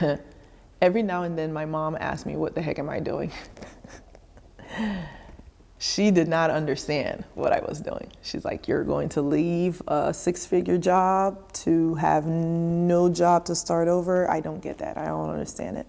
every now and then my mom asked me, what the heck am I doing? she did not understand what I was doing. She's like, you're going to leave a six figure job to have no job to start over. I don't get that. I don't understand it.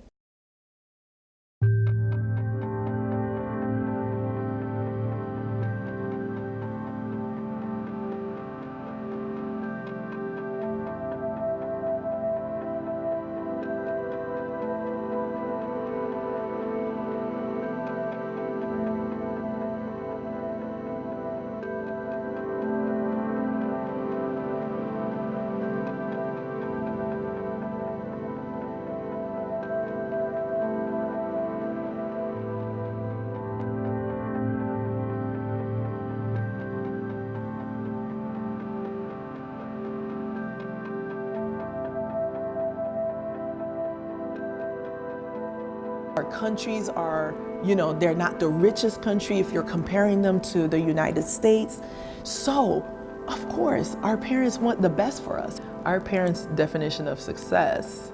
Our countries are, you know, they're not the richest country if you're comparing them to the United States. So, of course, our parents want the best for us. Our parents' definition of success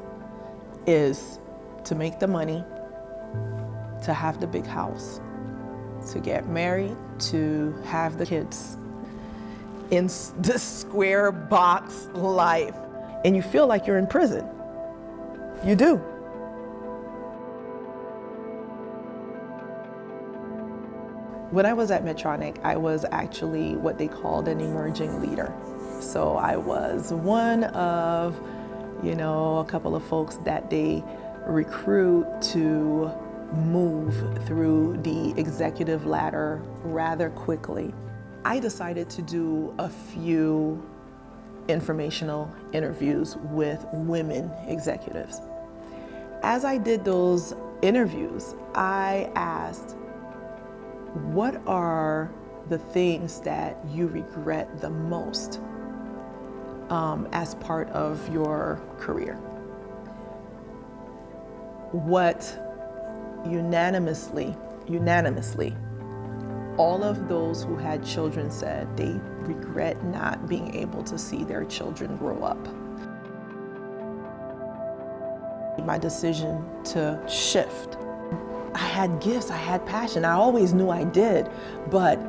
is to make the money, to have the big house, to get married, to have the kids in this square box life. And you feel like you're in prison. You do. When I was at Medtronic, I was actually what they called an emerging leader. So I was one of, you know, a couple of folks that they recruit to move through the executive ladder rather quickly. I decided to do a few informational interviews with women executives. As I did those interviews, I asked what are the things that you regret the most um, as part of your career? What unanimously, unanimously, all of those who had children said they regret not being able to see their children grow up. My decision to shift I had gifts, I had passion. I always knew I did, but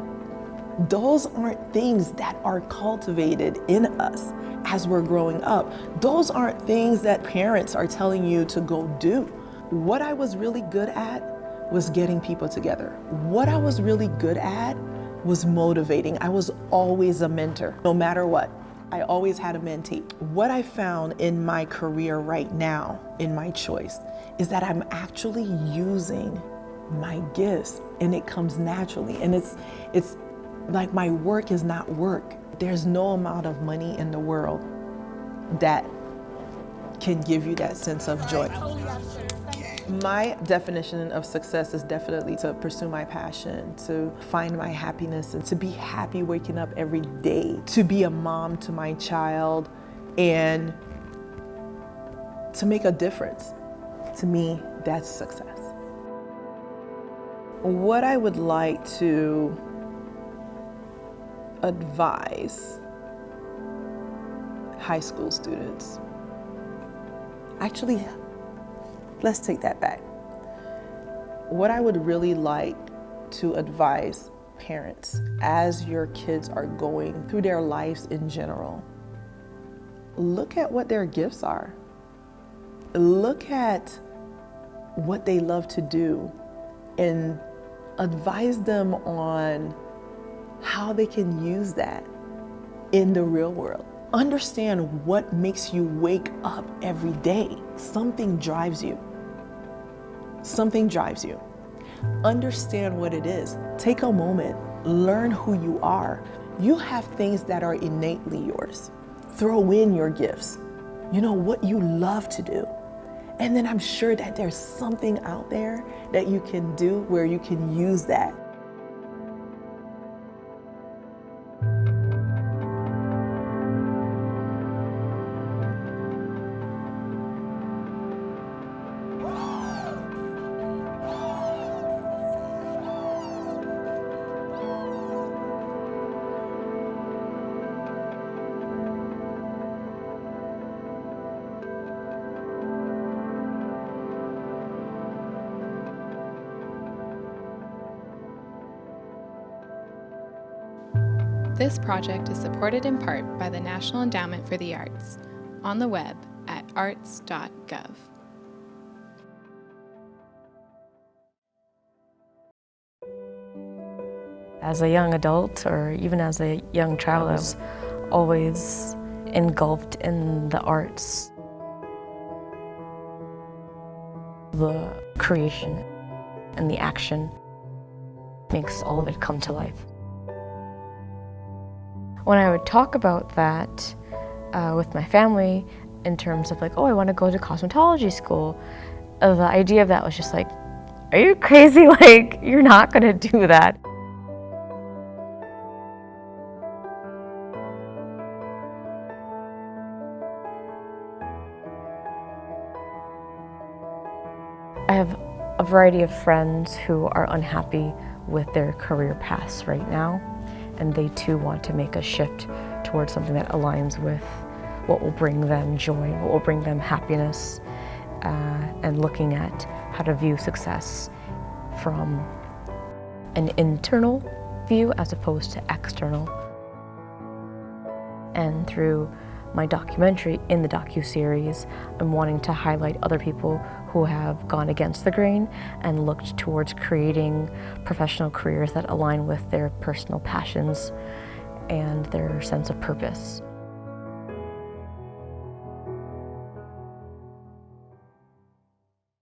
those aren't things that are cultivated in us as we're growing up. Those aren't things that parents are telling you to go do. What I was really good at was getting people together. What I was really good at was motivating. I was always a mentor, no matter what. I always had a mentee. What I found in my career right now, in my choice, is that I'm actually using my gifts and it comes naturally. And it's, it's like my work is not work. There's no amount of money in the world that can give you that sense of joy. My definition of success is definitely to pursue my passion, to find my happiness and to be happy waking up every day, to be a mom to my child and to make a difference. To me, that's success. What I would like to advise high school students, actually, let's take that back. What I would really like to advise parents as your kids are going through their lives in general, look at what their gifts are. Look at what they love to do and advise them on how they can use that in the real world. Understand what makes you wake up every day. Something drives you. Something drives you. Understand what it is. Take a moment. Learn who you are. You have things that are innately yours. Throw in your gifts. You know what you love to do. And then I'm sure that there's something out there that you can do where you can use that This project is supported in part by the National Endowment for the Arts on the web at arts.gov. As a young adult or even as a young child, I was always engulfed in the arts. The creation and the action makes all of it come to life. When I would talk about that uh, with my family in terms of like, oh, I want to go to cosmetology school, uh, the idea of that was just like, are you crazy? Like, you're not going to do that. I have a variety of friends who are unhappy with their career paths right now, and they too want to make a shift towards something that aligns with what will bring them joy, what will bring them happiness, uh, and looking at how to view success from an internal view as opposed to external. And through my documentary in the docu-series, I'm wanting to highlight other people who have gone against the grain and looked towards creating professional careers that align with their personal passions and their sense of purpose.